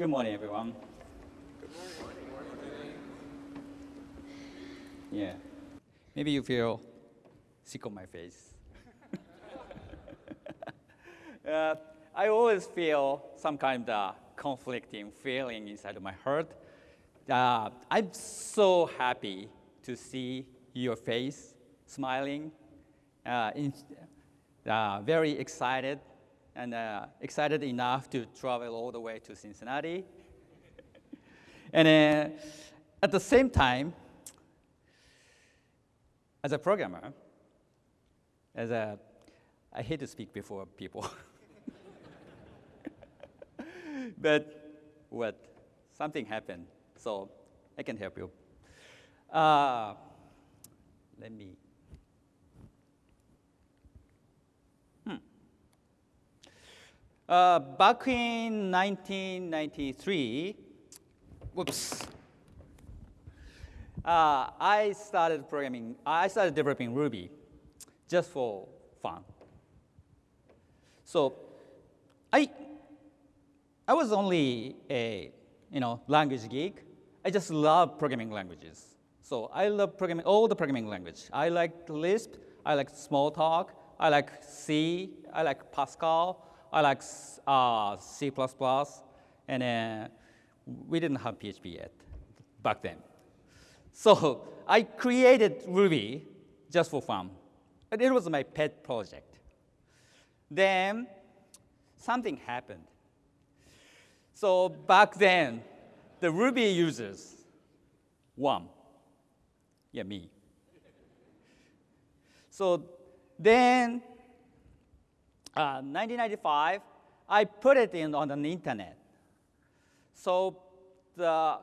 Good morning, everyone. Yeah. Maybe you feel sick on my face. uh, I always feel some kind of conflicting feeling inside of my heart. Uh, I'm so happy to see your face smiling, uh, in, uh, very excited, and uh, excited enough to travel all the way to Cincinnati. and uh, at the same time, as a programmer, as a, I hate to speak before people. but what? Something happened, so I can help you. Uh, let me. Uh, back in 1993, whoops, uh, I started programming, I started developing Ruby just for fun. So I, I was only a you know, language geek. I just love programming languages. So I love programming, all the programming language. I like Lisp, I like Smalltalk, I like C, I like Pascal, I like uh, C++, and uh, we didn't have PHP yet back then. So I created Ruby just for fun. And it was my pet project. Then something happened. So back then, the Ruby users, one, yeah, me. So then, uh, 1995, I put it in on the internet. So the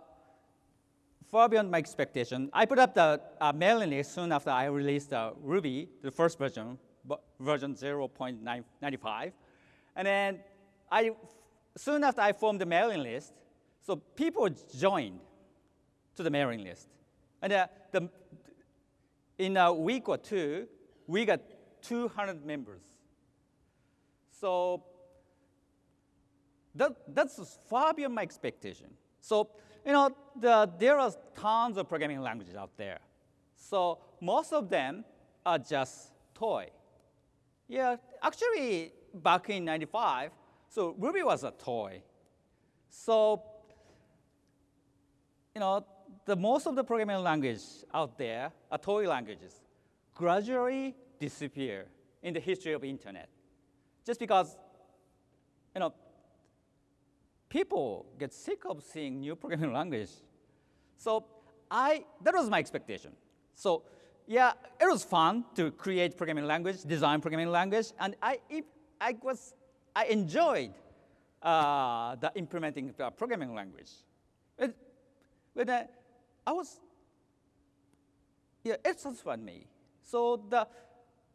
far beyond my expectation. I put up the uh, mailing list soon after I released uh, Ruby, the first version, version 0.95. And then I, soon after I formed the mailing list, so people joined to the mailing list. And uh, the, in a week or two, we got 200 members. So that, that's far beyond my expectation. So you know, the, there are tons of programming languages out there. So most of them are just toy. Yeah, actually, back in 95, so Ruby was a toy. So, you know, the most of the programming language out there are toy languages gradually disappear in the history of internet. Just because, you know, people get sick of seeing new programming language. So I, that was my expectation. So yeah, it was fun to create programming language, design programming language, and I, I was, I enjoyed uh, the implementing the programming language. But, but uh, I was, yeah, it satisfied me. So the,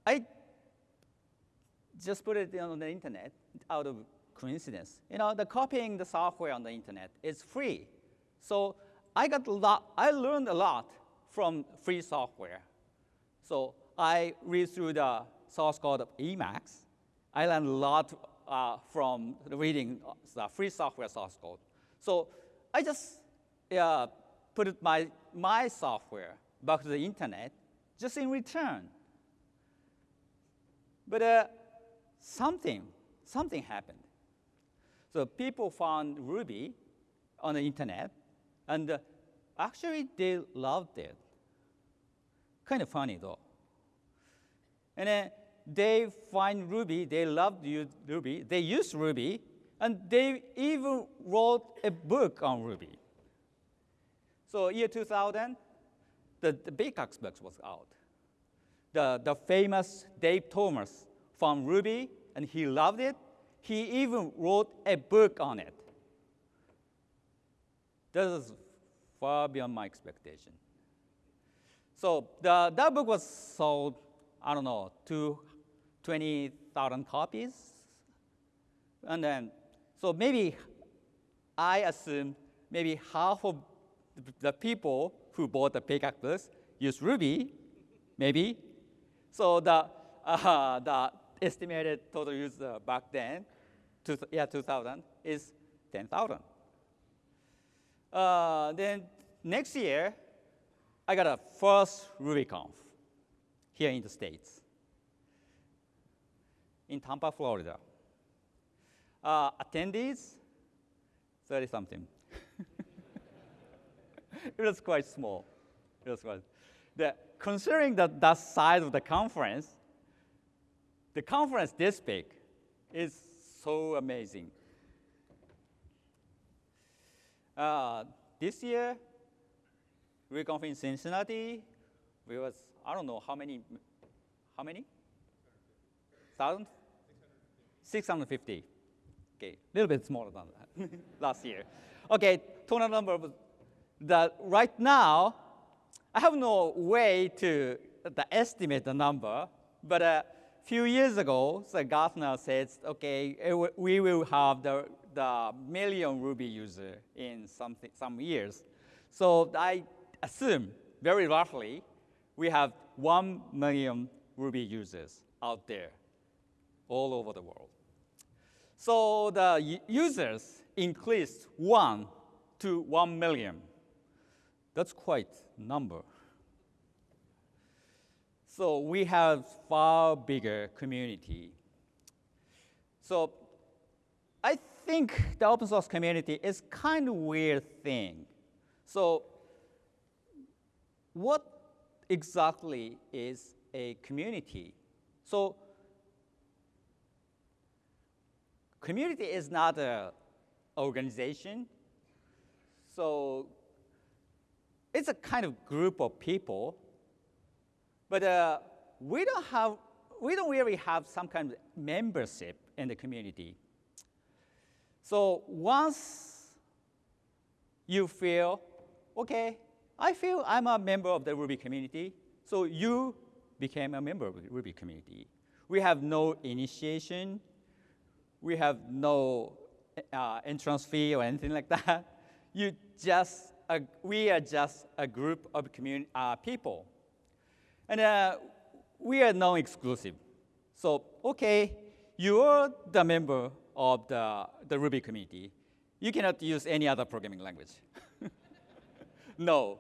I just put it on the internet out of coincidence. You know, the copying the software on the internet is free. So I got a lot, I learned a lot from free software. So I read through the source code of Emacs. I learned a lot uh, from reading the free software source code. So I just uh, put my, my software back to the internet just in return. But uh, something, something happened. So people found Ruby on the internet, and actually they loved it. Kind of funny though. And then they find Ruby, they loved Ruby, they used Ruby, and they even wrote a book on Ruby. So year 2000, the, the Pickaxe book was out. The, the famous Dave Thomas found Ruby, and he loved it, he even wrote a book on it. This is far beyond my expectation. So the, that book was sold, I don't know, to 20,000 copies. And then, so maybe I assume maybe half of the people who bought the books use Ruby, maybe. So the, uh, the estimated total user back then, yeah, 2000, is 10,000. Uh, then next year, I got a first RubyConf here in the States, in Tampa, Florida. Uh, attendees, 30 something. it was quite small. It was quite. The, considering that that size of the conference, the conference this big is so amazing. Uh, this year, RubyConf in Cincinnati, we was, I don't know how many, how many? Thousand? 650. Okay, a little bit smaller than that last year. Okay, total number of the right now, I have no way to the estimate the number, but a few years ago, the Gartner said, okay, we will have the, the million Ruby user in some, some years. So I assume, very roughly, we have one million Ruby users out there all over the world. So the users increased one to one million. That's quite number. So we have far bigger community. So I think the open source community is kind of weird thing. So what exactly is a community? So community is not an organization. So it's a kind of group of people, but uh, we don't have, we don't really have some kind of membership in the community. So once you feel, okay, I feel I'm a member of the Ruby community, so you became a member of the Ruby community. We have no initiation, we have no uh, entrance fee or anything like that. You just, uh, we are just a group of uh, people. And uh, we are non-exclusive. So, okay, you're the member of the, the Ruby community. You cannot use any other programming language. no.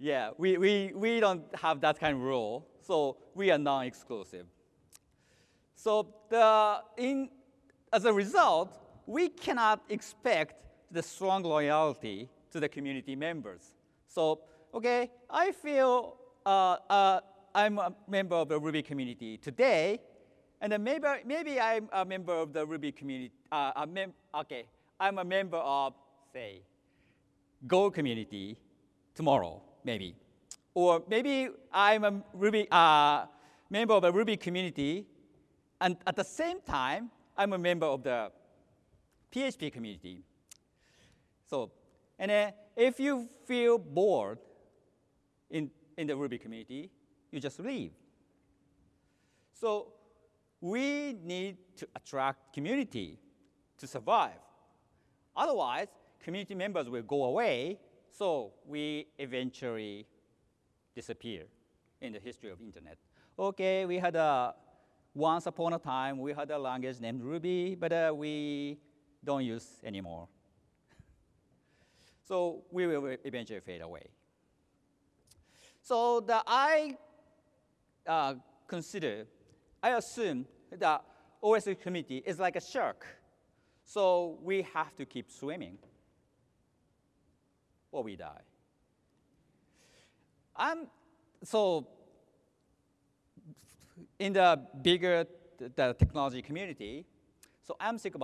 Yeah, we, we, we don't have that kind of rule, so we are non-exclusive. So the, in, as a result, we cannot expect the strong loyalty to the community members. So, okay, I feel uh, uh, I'm a member of the Ruby community today, and then maybe, maybe I'm a member of the Ruby community, uh, a mem okay, I'm a member of, say, Go community tomorrow, maybe. Or maybe I'm a Ruby, uh, member of a Ruby community and at the same time, I'm a member of the PHP community. So, and if you feel bored in, in the Ruby community, you just leave. So we need to attract community to survive. Otherwise, community members will go away, so we eventually disappear in the history of internet. Okay, we had a once upon a time, we had a language named Ruby, but uh, we don't use anymore. so we will eventually fade away. So the, I uh, consider, I assume that OS community is like a shark. So we have to keep swimming or we die. I'm, so in the bigger the technology community, so I'm sick of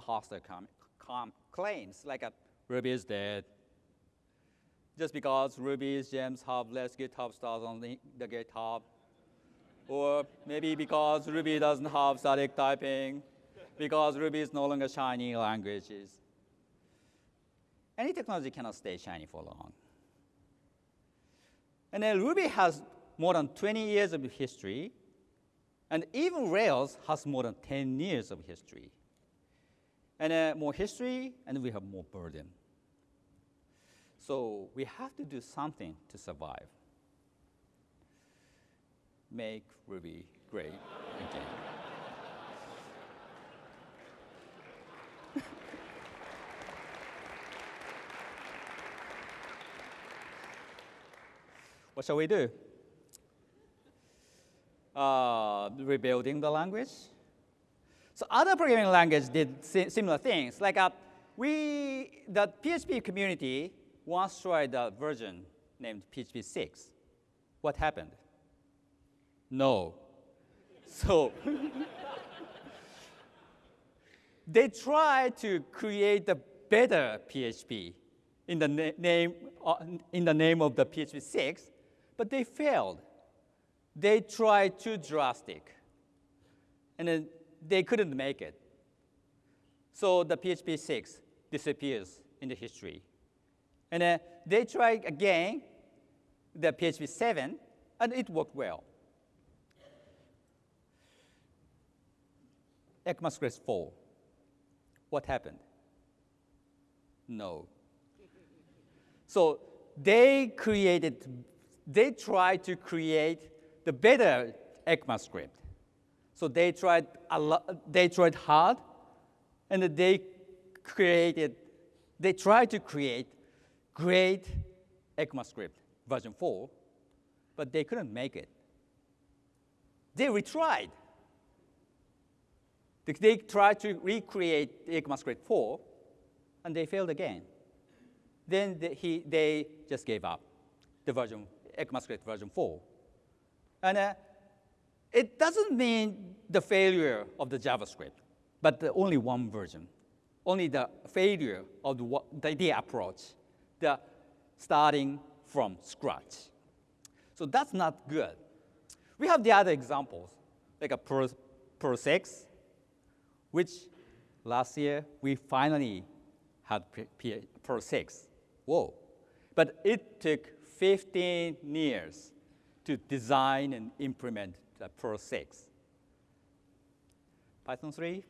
com claims like a Ruby is dead. Just because Ruby's gems have less GitHub stars on the, the GitHub. Or maybe because Ruby doesn't have static typing, because Ruby is no longer shiny languages. Any technology cannot stay shiny for long. And then Ruby has more than 20 years of history, and even Rails has more than 10 years of history. And uh, more history, and we have more burden. So we have to do something to survive. Make Ruby great again. what shall we do? Uh, rebuilding the language. So other programming languages did si similar things. Like uh, we, the PHP community once tried a version named PHP 6. What happened? No. So they tried to create a better PHP in the na name, uh, in the name of the PHP 6, but they failed. They tried too drastic, and then they couldn't make it. So the PHP 6 disappears in the history. And uh, they tried again the PHP 7, and it worked well. ECMAScript 4. What happened? No. So they created, they tried to create the better ECMAScript. So they tried a lot, they tried hard, and they created, they tried to create great ECMAScript version 4, but they couldn't make it. They retried. They tried to recreate ECMAScript 4, and they failed again. Then the, he, they just gave up the version, ECMAScript version 4. And uh, it doesn't mean the failure of the JavaScript, but the only one version, only the failure of the, the, the approach, the starting from scratch. So that's not good. We have the other examples, like a Perl, 6, which last year we finally had Perl 6. Whoa. But it took 15 years to design and implement the Perl 6. Python 3?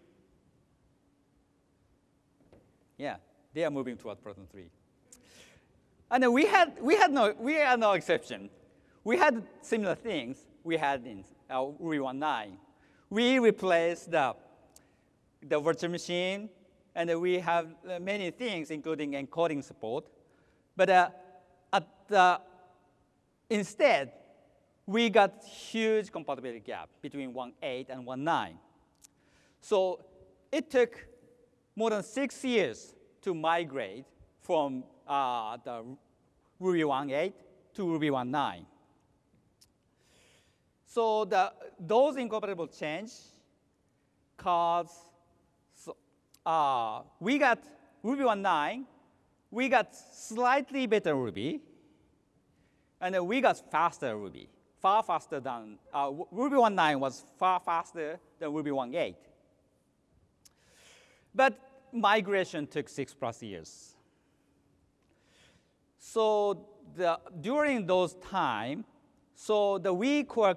Yeah, they are moving toward Python 3. And we had, we had, no, we had no exception. We had similar things we had in our Ruby 1.9. We replaced the, the virtual machine, and we have many things, including encoding support. But uh, at the, instead, we got huge compatibility gap between 1.8 and 1.9. So it took more than six years to migrate from uh, the Ruby 1.8 to Ruby 1.9. So the, those incompatible change cause, so, uh, we got Ruby 1.9, we got slightly better Ruby, and then we got faster Ruby, far faster than, uh, Ruby 1.9 was far faster than Ruby 1.8. But migration took six plus years. So the, during those time, so the we core,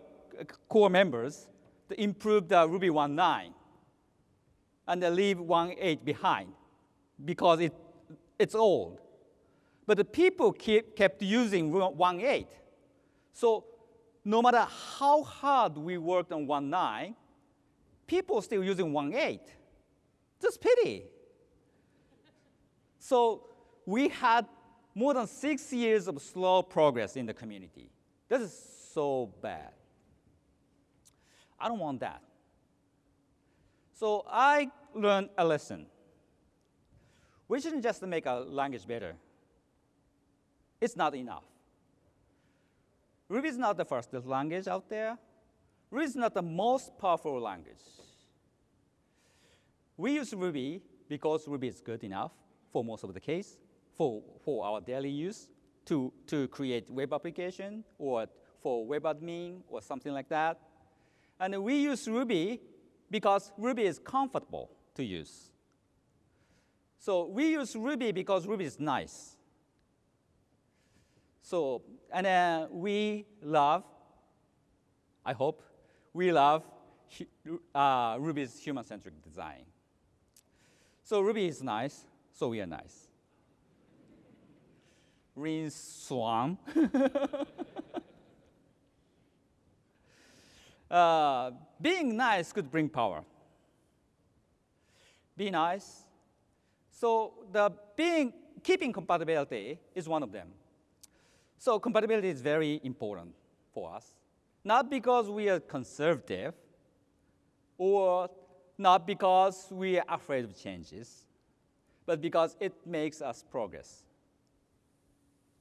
core members improved the Ruby 1.9 and they leave 1.8 behind because it, it's old. But the people keep, kept using 1.8. So no matter how hard we worked on 1.9, people still using 1.8. Just pity. So we had more than six years of slow progress in the community. This is so bad. I don't want that. So I learned a lesson. We shouldn't just make a language better. It's not enough. Ruby is not the first language out there. Ruby is not the most powerful language. We use Ruby because Ruby is good enough for most of the case for, for our daily use to, to create web application or for web admin or something like that. And we use Ruby because Ruby is comfortable to use. So we use Ruby because Ruby is nice. So, and uh, we love, I hope, we love uh, Ruby's human-centric design. So Ruby is nice, so we are nice. Uh, being nice could bring power. Be nice. So the being keeping compatibility is one of them. So compatibility is very important for us, not because we are conservative or not because we are afraid of changes, but because it makes us progress.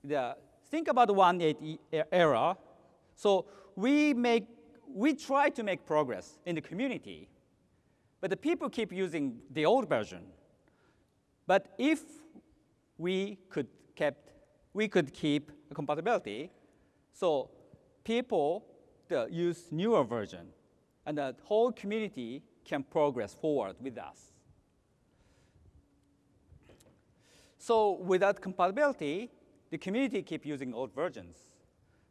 The, think about the 1.8 era. So we make, we try to make progress in the community, but the people keep using the old version. But if we could kept, we could keep compatibility, so people use newer version, and the whole community can progress forward with us. So without compatibility, the community keep using old versions.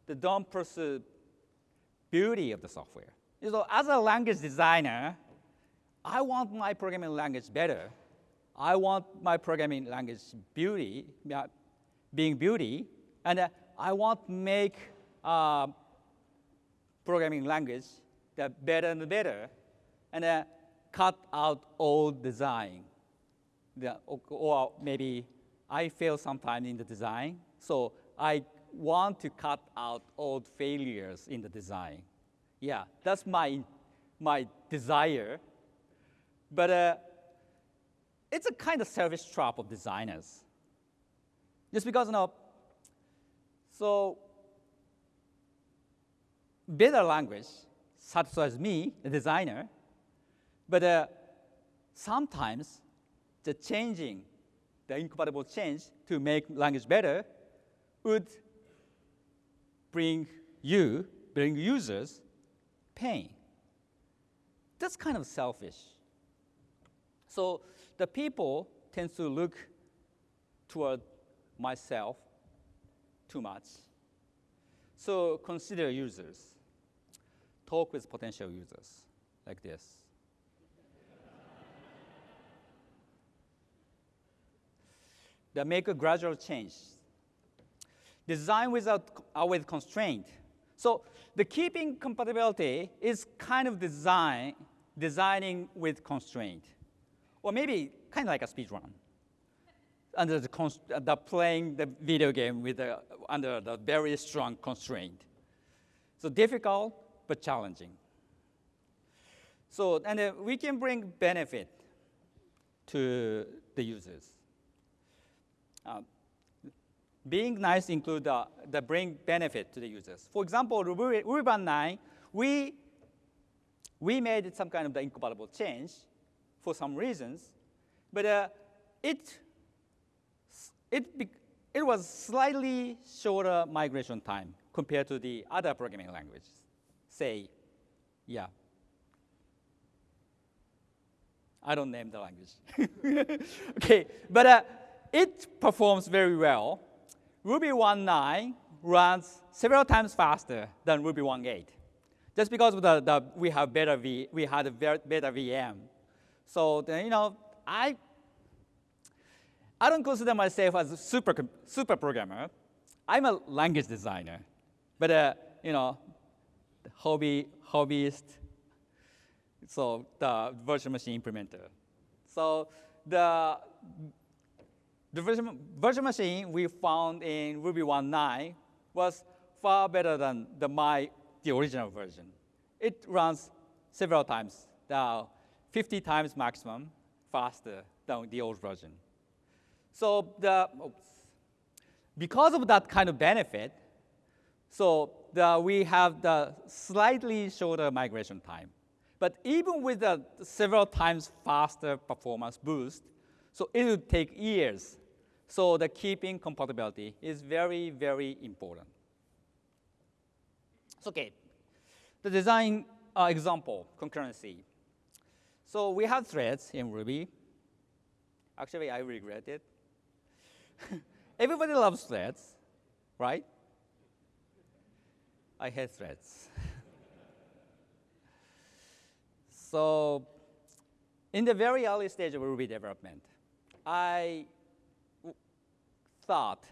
They don't pursue beauty of the software. So as a language designer, I want my programming language better. I want my programming language beauty, being beauty, and uh, I want to make uh, programming language that better and better, and uh, cut out old design. The, or maybe I fail sometimes in the design, so I want to cut out old failures in the design. Yeah, that's my, my desire. But uh, it's a kind of service trap of designers. Just because, you know, so better language satisfies me, the designer, but uh, sometimes the changing, the incompatible change to make language better would bring you, bring users pain. That's kind of selfish. So the people tend to look toward myself too much. So consider users. Talk with potential users like this. that make a gradual change. Design without uh, with constraint. So the keeping compatibility is kind of design, designing with constraint. Or maybe kind of like a speed run. Under the, the playing the video game with the, under the very strong constraint. So difficult, but challenging. So, and uh, we can bring benefit to the users. Uh, being nice include the, the bring benefit to the users. For example, Ruby, Ruby 9, we, we made some kind of the incompatible change for some reasons, but uh, it, it, it was slightly shorter migration time compared to the other programming languages. Say, yeah. I don't name the language. okay, but uh, it performs very well. Ruby 1.9 runs several times faster than Ruby 1.8, just because the, the, we have better v, we had a better VM. So you know, I I don't consider myself as a super super programmer. I'm a language designer, but uh, you know, hobby hobbyist. So the virtual machine implementer. So the the virtual, machine we found in Ruby 1.9 was far better than the my the original version. It runs several times, now 50 times maximum faster than the old version. So the, oops, because of that kind of benefit, so the, we have the slightly shorter migration time. But even with the several times faster performance boost, so it will take years. So the keeping compatibility is very, very important. So, okay, the design uh, example, concurrency. So we have threads in Ruby. Actually, I regret it. Everybody loves threads, right? I hate threads. so in the very early stage of Ruby development, I thought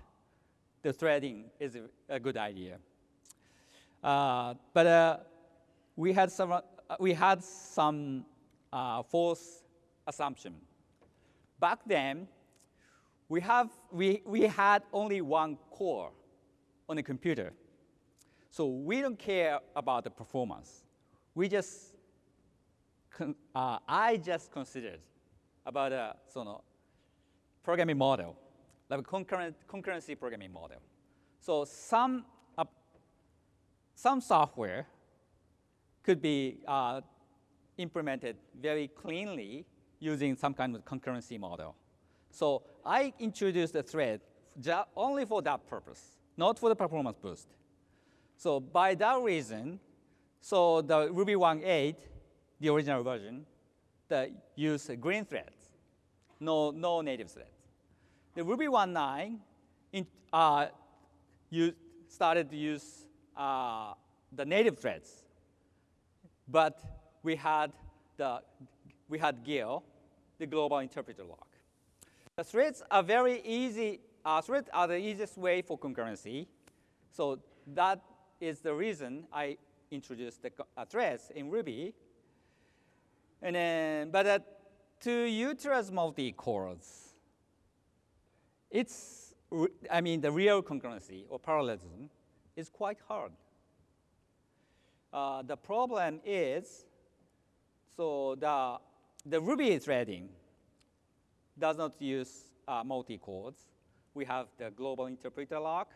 the threading is a, good idea. Uh, but uh, we had some, uh, we had some uh, false assumption. Back then, we, have, we, we had only one core on a computer. So we don't care about the performance. We just, uh, I just considered about a programming model, like a concurrent, concurrency programming model. So some, uh, some software could be uh, implemented very cleanly using some kind of concurrency model. So I introduced a thread only for that purpose, not for the performance boost. So by that reason, so the Ruby 1.8, the original version, that use green threads, no, no native threads. The Ruby 1.9 in, uh, you started to use uh, the native threads, but we had the we had GIL, the global interpreter lock. The threads are very easy. Uh, threads are the easiest way for concurrency, so that is the reason I introduced the uh, threads in Ruby. And then, but to utilize multi-cores, it's, I mean, the real concurrency or parallelism is quite hard. Uh, the problem is, so the, the Ruby threading does not use uh, multi-cores. We have the global interpreter lock,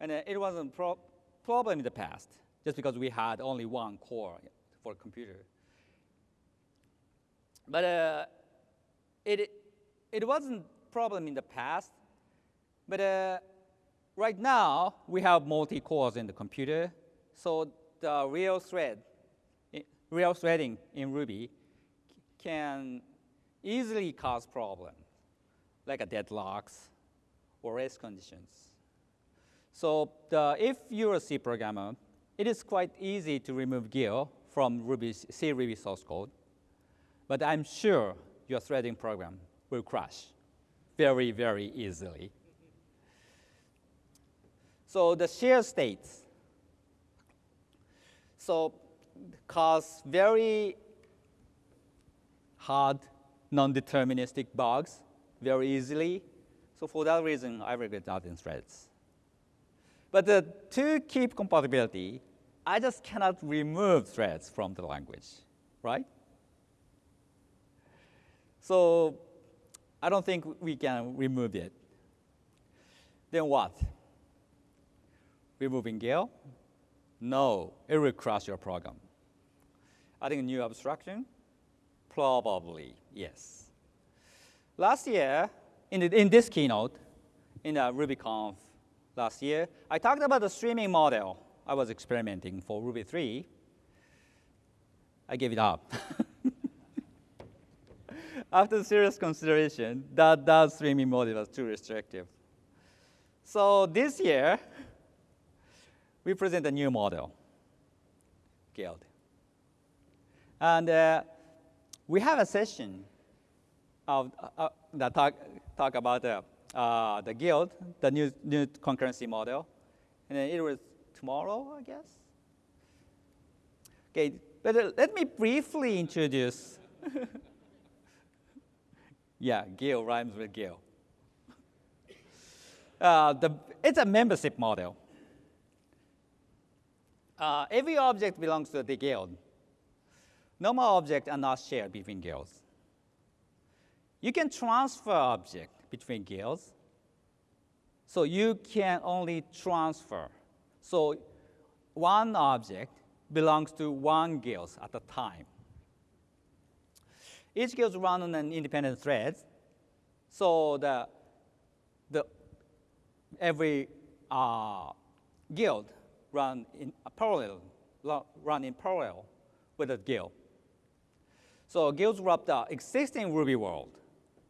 and uh, it wasn't a pro- problem in the past, just because we had only one core for a computer. But uh, it, it wasn't problem in the past, but uh, right now we have multi-cores in the computer, so the real thread, real threading in Ruby can easily cause problems, like a deadlocks or race conditions. So the, if you're a C programmer, it is quite easy to remove GIL from Ruby's, C Ruby source code. But I'm sure your threading program will crash very, very easily. So the share states so cause very hard non-deterministic bugs very easily. So for that reason, I regret that in threads. But uh, to keep compatibility, I just cannot remove threads from the language, right? So I don't think we can remove it. Then what? Removing GIL? No, it will crash your program. Adding a new abstraction? Probably, yes. Last year, in, the, in this keynote, in the RubyConf last year, I talked about the streaming model I was experimenting for Ruby 3. I gave it up. After serious consideration, that, that streaming model was too restrictive. So this year, we present a new model, Guild. And uh, we have a session of, uh, that talk, talk about uh, uh, the guild, the new, new concurrency model. And it was tomorrow, I guess. Okay, but uh, let me briefly introduce. yeah, Guild rhymes with GIL. Uh, the, it's a membership model. Uh, every object belongs to the guild. Normal objects are not shared between guilds. You can transfer object between guilds. So you can only transfer. So one object belongs to one guild at a time. Each guild run on an independent thread. So the, the every uh, guild run in parallel, run in parallel with a guild. So guilds wrap the existing Ruby world.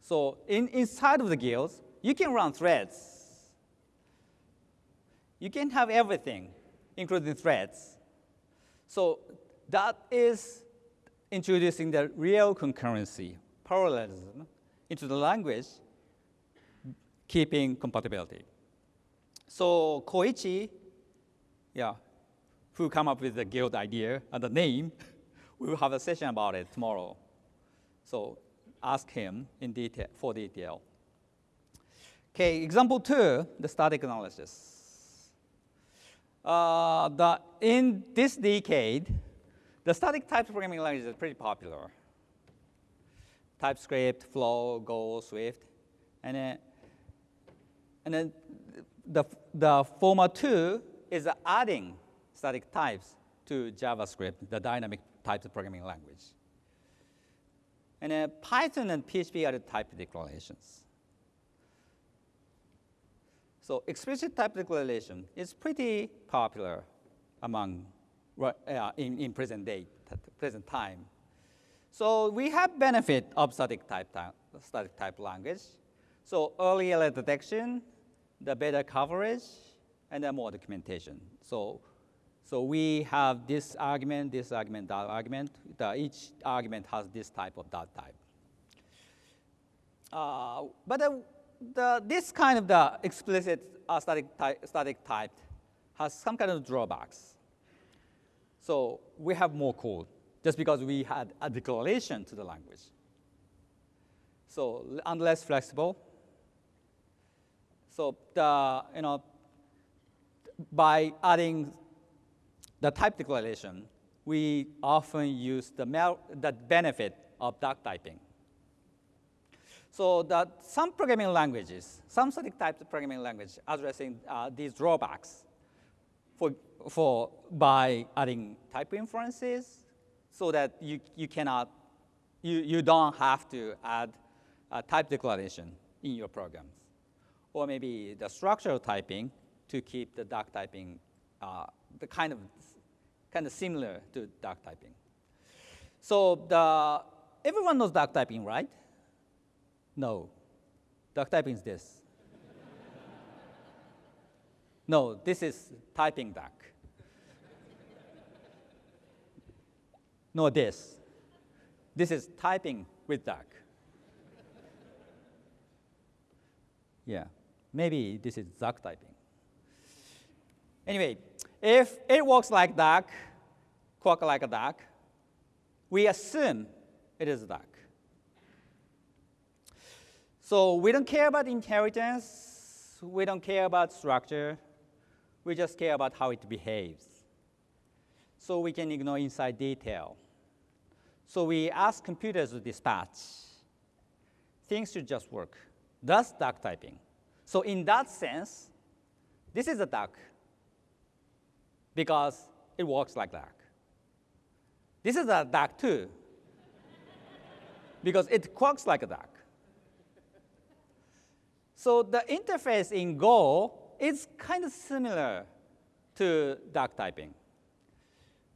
So in, inside of the guilds, you can run threads. You can have everything, including threads. So that is introducing the real concurrency, parallelism, into the language, keeping compatibility. So Koichi, yeah, who come up with the guild idea and the name, we will have a session about it tomorrow. So ask him in detail for detail. Okay, example two, the static analysis. uh, the, in this decade, the static type programming language is pretty popular. TypeScript, Flow, Go, Swift, and then, and then the, the format two is adding static types to JavaScript, the dynamic types programming language. And then Python and PHP are the type declarations. So explicit type declaration is pretty popular among uh, in, in present day, present time. So we have benefit of static type, static type language. So early error detection, the better coverage, and then more documentation. So, so we have this argument, this argument, that argument. The, each argument has this type of that type. Uh, but the, the, this kind of the explicit uh, static, type, static type has some kind of drawbacks. So we have more code just because we had a declaration to the language. So and less flexible. So the, you know, by adding the type declaration, we often use the, the benefit of duck typing. So that some programming languages, some static type programming language addressing uh, these drawbacks for, for by adding type inferences so that you, you cannot, you, you don't have to add a type declaration in your programs. Or maybe the structural typing to keep the duck typing uh, the kind of, kind of similar to duck typing. So the, everyone knows duck typing, right? No. Duck typing is this. No, this is typing duck. no, this. This is typing with duck. yeah, maybe this is duck typing. Anyway, if it works like duck, quack like a duck, we assume it is a duck. So we don't care about inheritance. We don't care about structure. We just care about how it behaves. So we can ignore inside detail. So we ask computers to dispatch. Things should just work. That's duck typing. So in that sense, this is a duck because it works like a duck. This is a duck too because it quacks like a duck. So the interface in Go is kind of similar to duck typing.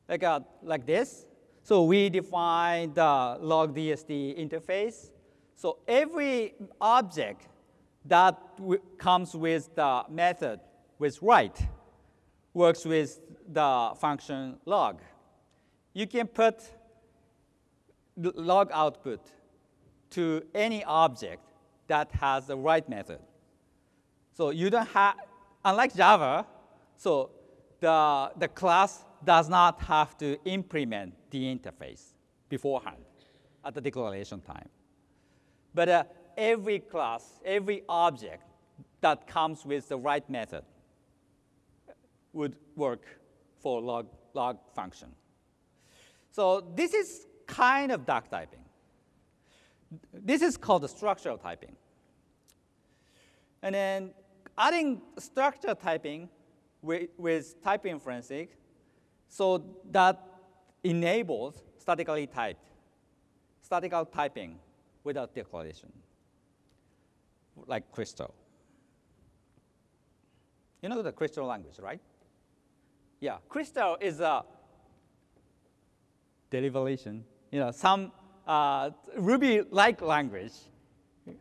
Like, uh, like this. So we define the log_dst interface. So every object that comes with the method with write works with the function log. You can put log output to any object that has the write method. So you don't have, unlike Java, so the, the class does not have to implement the interface beforehand at the declaration time. But uh, every class, every object that comes with the write method would work for log, log function. So this is kind of duck typing. This is called the structural typing. And then adding structure typing with, with type inferencing, so that enables statically typed, statical typing without declaration, like Crystal. You know the Crystal language, right? Yeah, Crystal is a derivation, you know, some uh, Ruby-like language,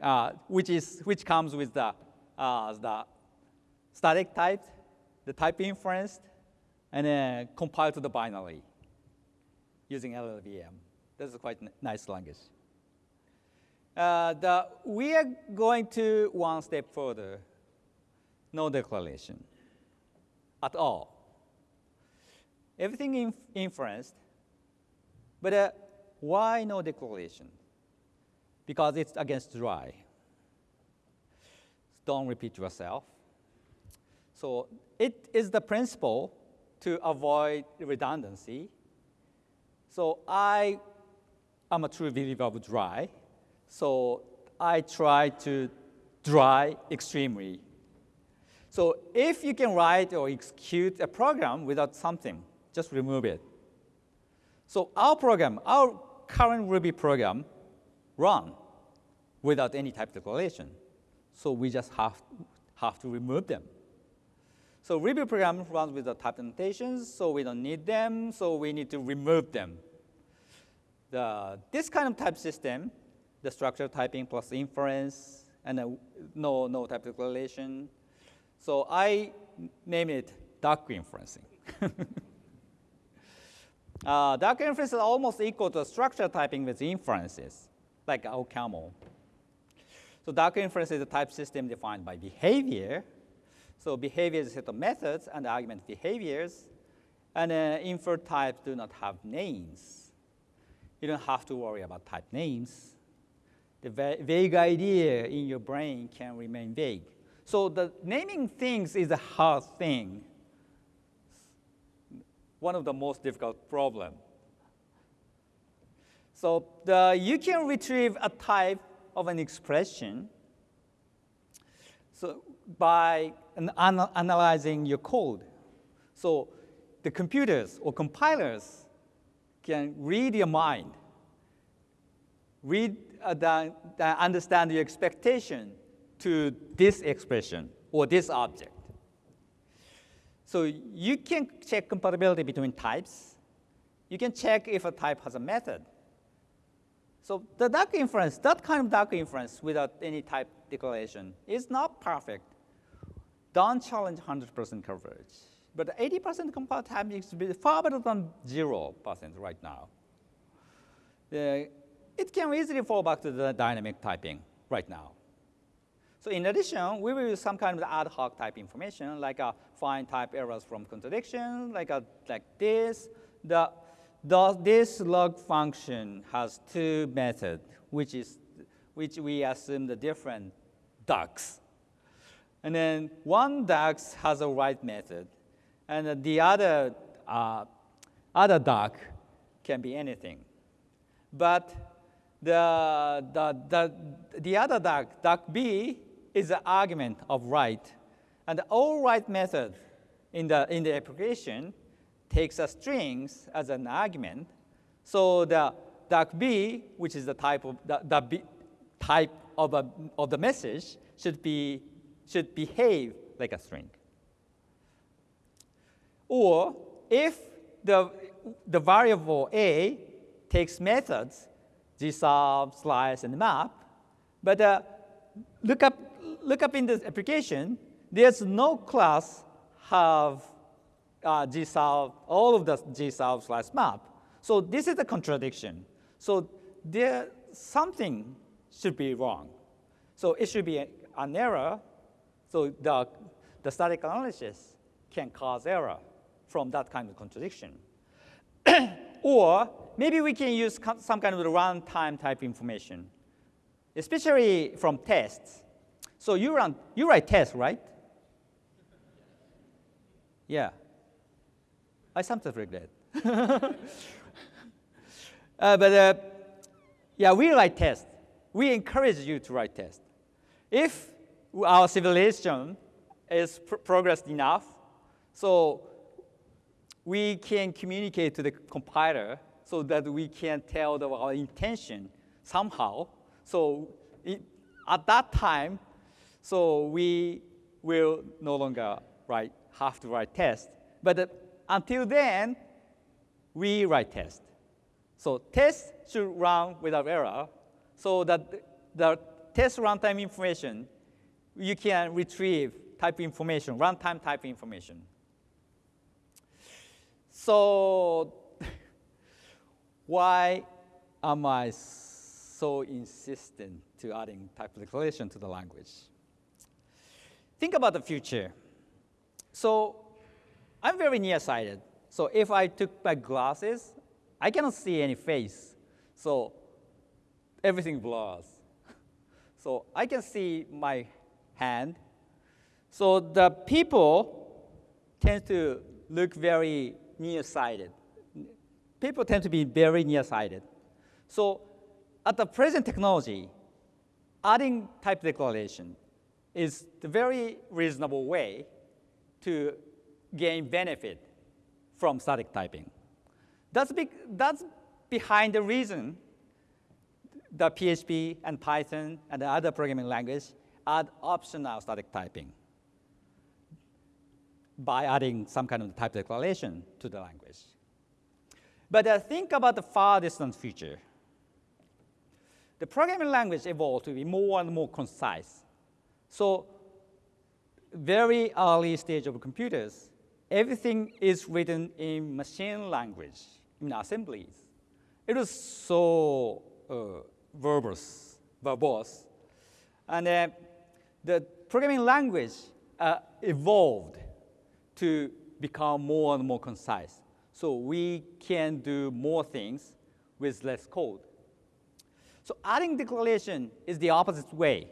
uh, which, is, which comes with the, uh, the static type, the type inference, and then compiled to the binary using LLVM. This is quite a nice language. Uh, the, we are going to one step further, no declaration at all. Everything inf inferenced, but uh, why no declaration? Because it's against dry. Don't repeat yourself. So it is the principle to avoid redundancy. So I am a true believer of dry. So I try to dry extremely. So if you can write or execute a program without something, just remove it. So our program, our current Ruby program, run without any type declaration. So we just have, have to remove them. So Ruby program runs with the type annotations, so we don't need them, so we need to remove them. The, this kind of type system, the structure typing plus inference, and a, no, no type declaration. So I name it duck inferencing. uh, duck inference is almost equal to structure typing with inferences, like OCaml. So duck inference is a type system defined by behavior. So behavior is a set of methods and argument behaviors. And uh, types do not have names. You don't have to worry about type names. The va vague idea in your brain can remain vague. So the naming things is a hard thing. One of the most difficult problem. So the, you can retrieve a type of an expression so by an analyzing your code. So the computers or compilers can read your mind, read uh, the, the understand your expectation to this expression or this object. So you can check compatibility between types. You can check if a type has a method. So the duck inference, that kind of duck inference without any type declaration is not perfect. Don't challenge 100% coverage. But 80% compile time is far better than 0% right now. The it can easily fall back to the dynamic typing right now. So in addition, we will use some kind of ad hoc type information, like a find type errors from contradiction, like, a, like this. The, the, this log function has two methods, which, is, which we assume the different ducks. And then one duck has a write method, and the other, uh, other duck can be anything. But the, the, the, the other duck, duck B, is the argument of write. And all write method in the, in the application takes a strings as an argument. So the duck B, which is the type of the, the B, type of, a, of the message, should, be, should behave like a string. Or if the, the variable A takes methods gsub, slice, and map. But uh, look, up, look up in this application, there's no class have uh, gsub, all of the gsub slash map. So this is a contradiction. So there something should be wrong. So it should be an error. So the, the static analysis can cause error from that kind of contradiction. or maybe we can use some kind of runtime type information, especially from tests. So you run, you write tests, right? Yeah. I sometimes regret. uh, but uh, yeah, we write tests. We encourage you to write tests. If our civilization is pr progressed enough, so we can communicate to the compiler so that we can tell the, our intention somehow. So it, at that time, so we will no longer write, have to write tests. But uh, until then, we write test. So test should run without error so that the test runtime information, you can retrieve type information, runtime type information. So why am I so insistent to adding type declaration to the language? Think about the future. So I'm very nearsighted. So if I took my glasses, I cannot see any face. So everything blurs. So I can see my hand, So the people tend to look very nearsighted. People tend to be very nearsighted. So at the present technology, adding type declaration is the very reasonable way to gain benefit from static typing. That's, big, that's behind the reason the PHP and Python and the other programming language add optional static typing by adding some kind of type declaration to the language. But uh, think about the far distant future. The programming language evolved to be more and more concise. So very early stage of computers, everything is written in machine language, in assemblies. It was so uh, verbose, verbose. And uh, the programming language uh, evolved to become more and more concise. So we can do more things with less code. So adding declaration is the opposite way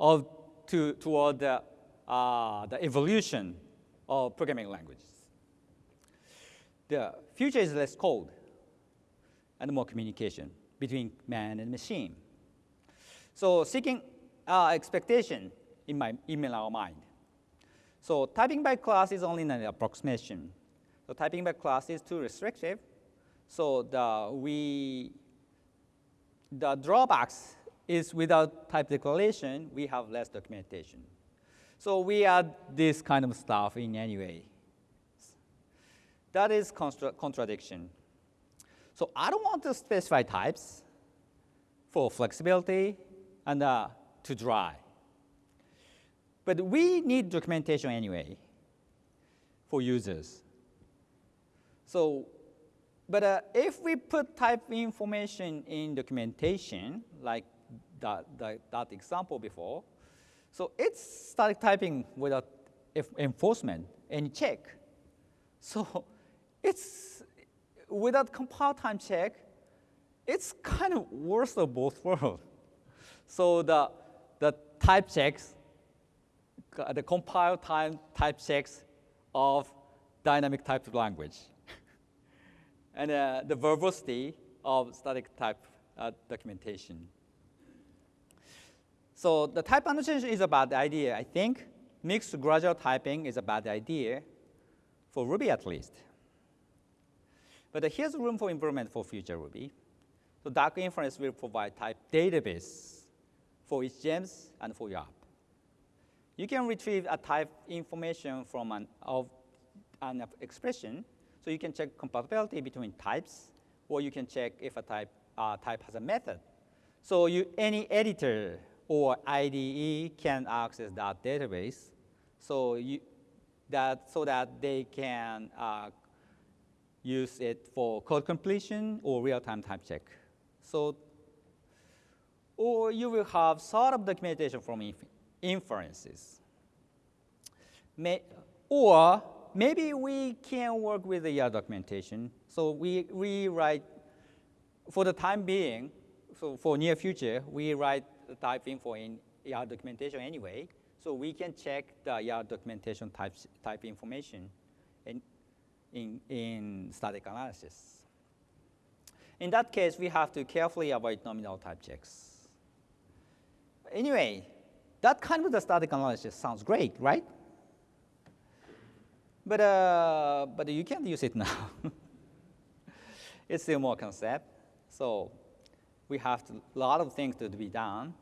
of to, toward the, uh, the evolution of programming languages. The future is less code and more communication between man and machine. So seeking uh, expectation in, my, in our mind. So typing by class is only an approximation. So typing by class is too restrictive. So the, we, the drawbacks is without type declaration, we have less documentation. So we add this kind of stuff in any way. That is contra contradiction. So I don't want to specify types for flexibility and uh, to dry. But we need documentation anyway for users. So, but uh, if we put type information in documentation, like that, that, that example before, so it's static typing without enforcement and check. So it's without compile time check, it's kind of worst of both worlds. So the, the type checks the compile time type checks of dynamic typed language. and uh, the verbosity of static type uh, documentation. So the type annotation is a bad idea, I think. Mixed gradual typing is a bad idea, for Ruby at least. But here's room for improvement for future Ruby. So duck inference will provide type database for each gems and for your app. You can retrieve a type information from an, of an expression, so you can check compatibility between types, or you can check if a type, uh, type has a method. So you, any editor or IDE can access that database, so you, that so that they can uh, use it for code completion or real-time type check. So, or you will have sort of documentation from inferences. May, or maybe we can work with the documentation. So we, we write, for the time being, so for near future, we write type info in ER documentation anyway. So we can check the ER documentation type, type information in, in, in static analysis. In that case, we have to carefully avoid nominal type checks. Anyway, that kind of the static analysis sounds great, right? But, uh, but you can't use it now. it's still more concept. So we have a lot of things to be done.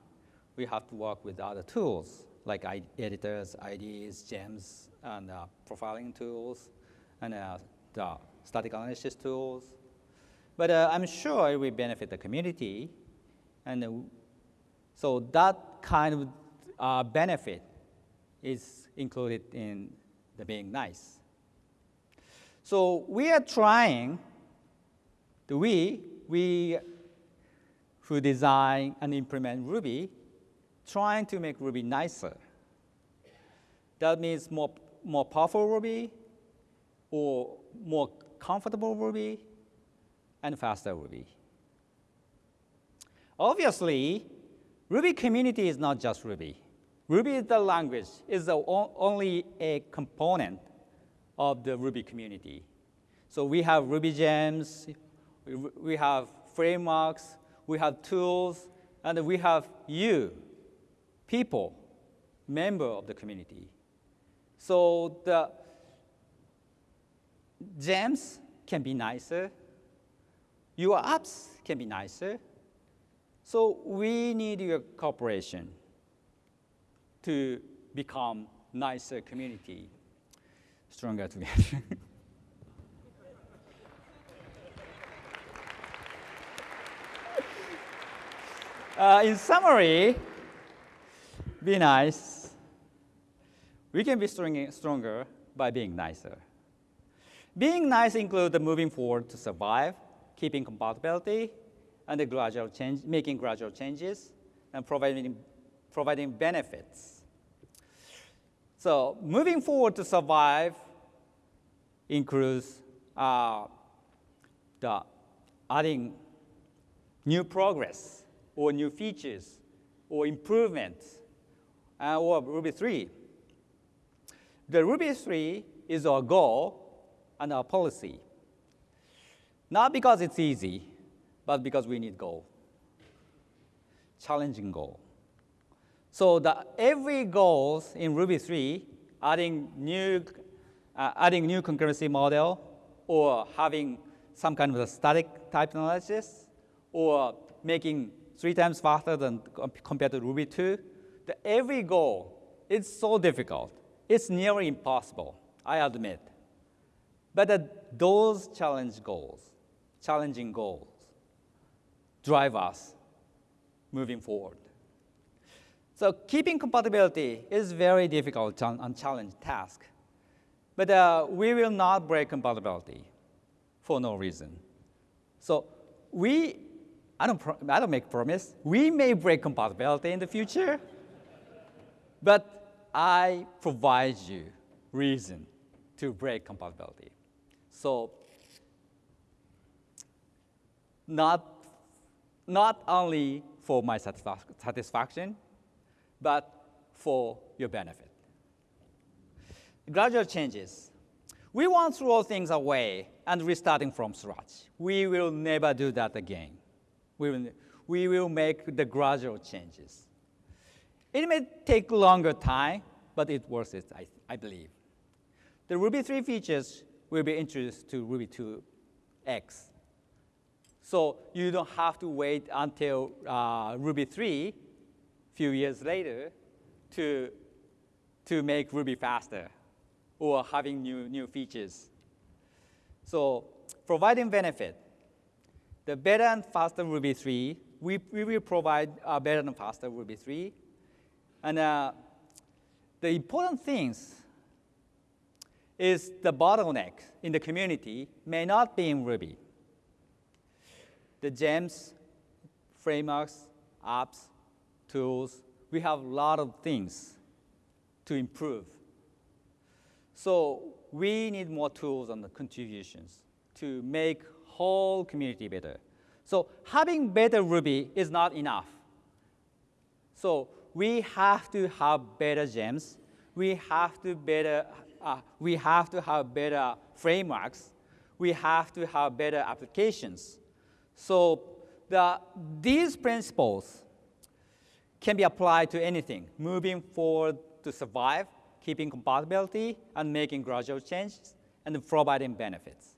We have to work with other tools like editors, IDEs, gems, and uh, profiling tools, and uh, the static analysis tools. But uh, I'm sure it will benefit the community. And uh, so that kind of uh, benefit is included in the being nice. So we are trying, the we, we who design and implement Ruby, trying to make Ruby nicer. That means more, more powerful Ruby, or more comfortable Ruby, and faster Ruby. Obviously, Ruby community is not just Ruby. Ruby is the language, is the only a component of the Ruby community. So we have Ruby gems, we have frameworks, we have tools, and we have you, people, member of the community. So the gems can be nicer, your apps can be nicer. So we need your cooperation to become nicer community, stronger together. uh, in summary, be nice. We can be stronger by being nicer. Being nice includes moving forward to survive, keeping compatibility, and the gradual change, making gradual changes, and providing, providing benefits. So moving forward to survive includes uh, the adding new progress or new features or improvements uh, or Ruby 3. The Ruby 3 is our goal and our policy. Not because it's easy, but because we need goal. Challenging goal. So the, every goals in Ruby 3, adding new, uh, adding new concurrency model, or having some kind of a static type analysis, or making three times faster than compared to Ruby 2, the every goal is so difficult. It's nearly impossible, I admit. But uh, those challenge goals, challenging goals, drive us moving forward. So keeping compatibility is very difficult and challenging task. But uh, we will not break compatibility for no reason. So we, I don't, I don't make promise, we may break compatibility in the future, but I provide you reason to break compatibility. So not, not only for my satisfaction, but for your benefit. Gradual changes. We won't throw things away and restarting from scratch. We will never do that again. We will, we will make the gradual changes. It may take longer time, but it worth it, I, I believe. The Ruby 3 features will be introduced to Ruby 2X. So you don't have to wait until uh, Ruby 3 few years later to, to make Ruby faster or having new, new features. So providing benefit. The better and faster Ruby 3, we, we will provide a better and faster Ruby 3. And uh, the important things is the bottleneck in the community may not be in Ruby. The gems, frameworks, apps, tools, we have a lot of things to improve. So we need more tools and contributions to make whole community better. So having better Ruby is not enough. So we have to have better gems. We have to better uh, we have to have better frameworks. We have to have better applications. So the, these principles can be applied to anything, moving forward to survive, keeping compatibility, and making gradual changes, and providing benefits.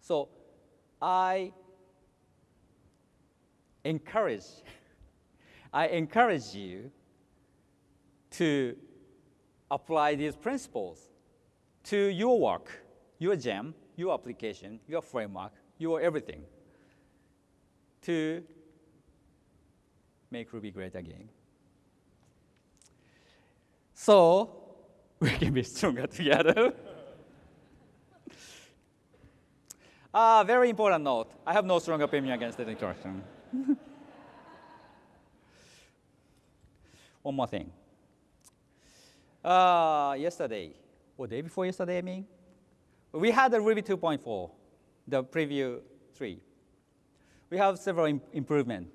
So I encourage, I encourage you to apply these principles to your work, your gem, your application, your framework, your everything to make Ruby great again. So we can be stronger together. Ah, uh, very important note. I have no strong opinion against the introduction. One more thing. Uh, yesterday, or day before yesterday, I mean, we had the Ruby 2.4, the preview 3. We have several Im improvements.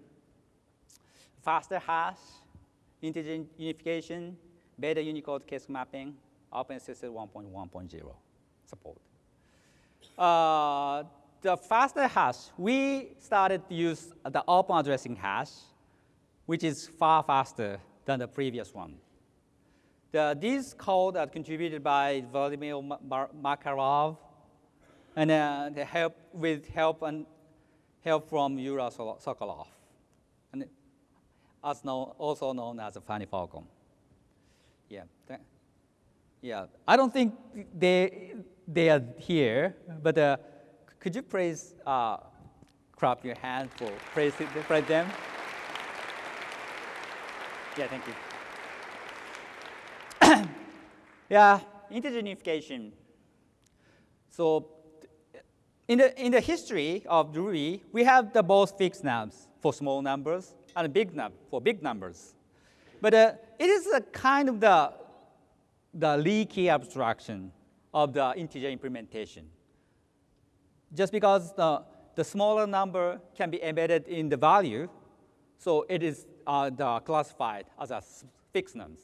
Faster hash, integer unification, better Unicode case mapping, OpenSSL 1.1.0 support. Uh, the faster hash, we started to use the open addressing hash, which is far faster than the previous one. The, this code are contributed by Vladimir Makarov, and uh, the help with help and help from Yura Sokolov, and as known, also known as Funny Falcon. Yeah, yeah. I don't think they they are here, but uh, could you please uh, clap your hand for praise, praise them? Yeah, thank you. yeah, integer unification. So in the, in the history of Ruby, we have the both Fixnums for small numbers and Bignum for big numbers. But uh, it is a kind of the, the leaky abstraction of the integer implementation. Just because the, the smaller number can be embedded in the value, so it is uh, classified as a Fixnums.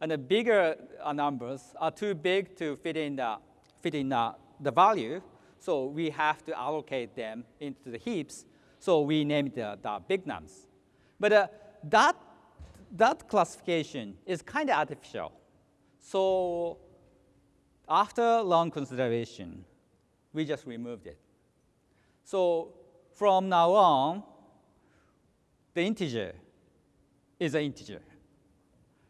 And the bigger uh, numbers are too big to fit in the, fit in the, the value, so we have to allocate them into the heaps. So we named the, the Bignums. But uh, that, that classification is kind of artificial. So after long consideration, we just removed it. So from now on, the integer is an integer.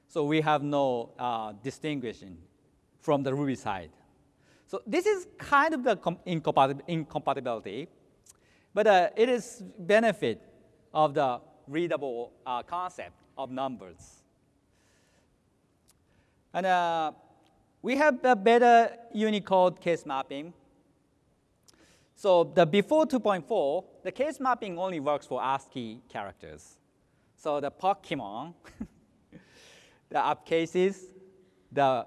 So we have no uh, distinguishing from the Ruby side. So this is kind of the incompatibility, but uh, it is benefit of the readable uh, concept of numbers. And uh, we have a better Unicode case mapping. So the before 2.4, the case mapping only works for ASCII characters. So the Pokemon, the up cases, the,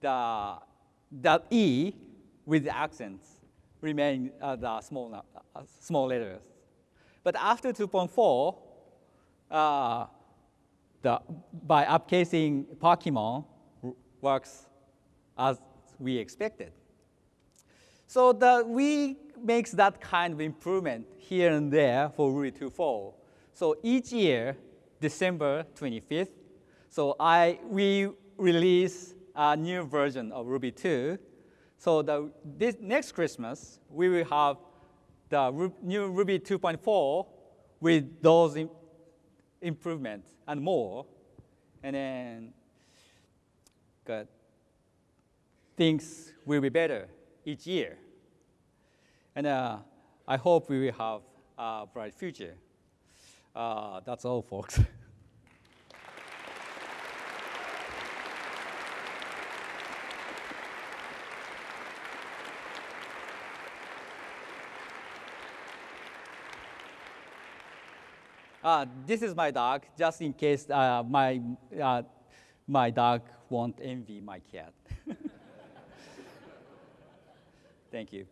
the, the E with the accents remain uh, the small, uh, small letters. But after 2.4, uh, the, by upcasing Pokemon, works as we expected. So the, we makes that kind of improvement here and there for Ruby 2.4. So each year, December 25th, so I, we release a new version of Ruby 2. So the, this next Christmas, we will have the new Ruby 2.4 with those improvements and more. And then Good. Things will be better each year. And uh, I hope we will have a bright future. Uh, that's all, folks. Uh, this is my dog, just in case uh, my, uh, my dog won't envy my cat. Thank you.